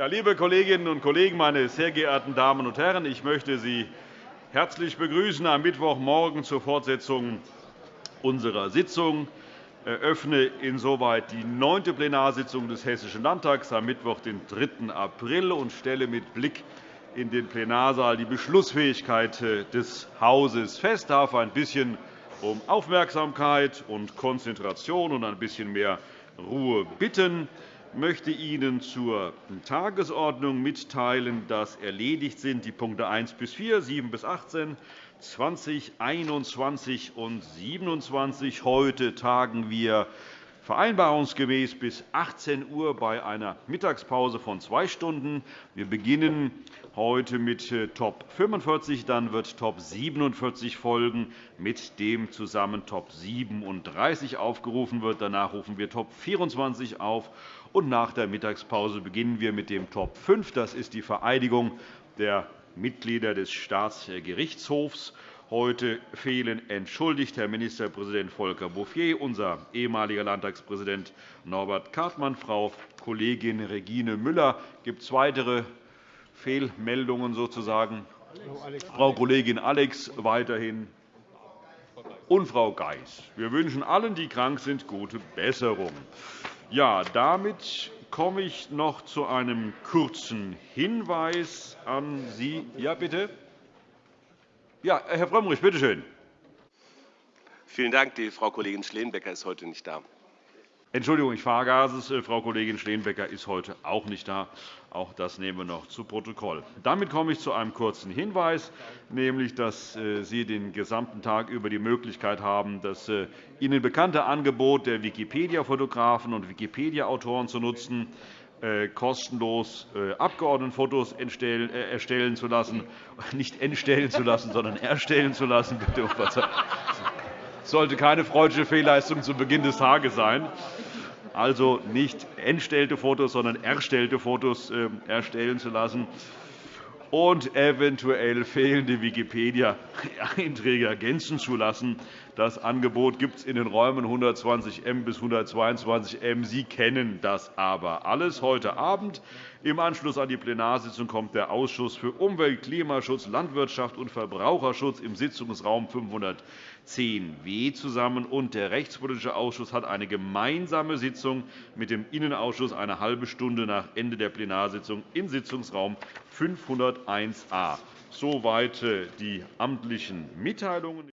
Ja, liebe Kolleginnen und Kollegen, meine sehr geehrten Damen und Herren! Ich möchte Sie herzlich begrüßen am Mittwochmorgen zur Fortsetzung unserer Sitzung. Ich eröffne insoweit die neunte Plenarsitzung des Hessischen Landtags am Mittwoch, den 3. April, und stelle mit Blick in den Plenarsaal die Beschlussfähigkeit des Hauses fest. Ich darf ein bisschen um Aufmerksamkeit und Konzentration und ein bisschen mehr Ruhe bitten möchte Ihnen zur Tagesordnung mitteilen, dass erledigt sind die Punkte 1 bis 4, 7 bis 18, 20, 21 und 27. Heute tagen wir vereinbarungsgemäß bis 18 Uhr bei einer Mittagspause von zwei Stunden. Wir beginnen heute mit äh, Top 45, dann wird Top 47 folgen, mit dem zusammen Top 37 aufgerufen wird. Danach rufen wir Top 24 auf, und nach der Mittagspause beginnen wir mit dem Top 5. Das ist die Vereidigung der Mitglieder des Staatsgerichtshofs. Heute fehlen entschuldigt Herr Ministerpräsident Volker Bouffier, unser ehemaliger Landtagspräsident Norbert Kartmann, Frau Kollegin Regine Müller. Gibt es weitere Fehlmeldungen sozusagen? Frau Kollegin Alex weiterhin und Frau Geis. Wir wünschen allen, die krank sind, gute Besserung. Ja, damit komme ich noch zu einem kurzen Hinweis an Sie. Ja, bitte. Ja, Herr Frömmrich, bitte schön. Vielen Dank. Die Frau Kollegin Schleenbecker ist heute nicht da. Entschuldigung, ich vergaß es. Frau Kollegin Schleenbecker ist heute auch nicht da. Auch das nehmen wir noch zu Protokoll. Damit komme ich zu einem kurzen Hinweis, nämlich dass äh, Sie den gesamten Tag über die Möglichkeit haben, das äh, Ihnen bekannte Angebot der Wikipedia-Fotografen und Wikipedia-Autoren zu nutzen, äh, kostenlos äh, Abgeordnetenfotos äh, erstellen zu lassen, nicht entstellen zu lassen, sondern erstellen zu lassen. Bitte um Das sollte keine freudische Fehlleistung zu Beginn des Tages sein. Also nicht entstellte Fotos, sondern erstellte Fotos erstellen zu lassen und eventuell fehlende Wikipedia-Einträge ergänzen zu lassen. Das Angebot gibt es in den Räumen 120 M bis 122 M. Sie kennen das aber alles. Heute Abend im Anschluss an die Plenarsitzung kommt der Ausschuss für Umwelt, Klimaschutz, Landwirtschaft und Verbraucherschutz im Sitzungsraum 510w zusammen. und Der Rechtspolitische Ausschuss hat eine gemeinsame Sitzung mit dem Innenausschuss eine halbe Stunde nach Ende der Plenarsitzung im Sitzungsraum 501a. Soweit äh, die amtlichen Mitteilungen.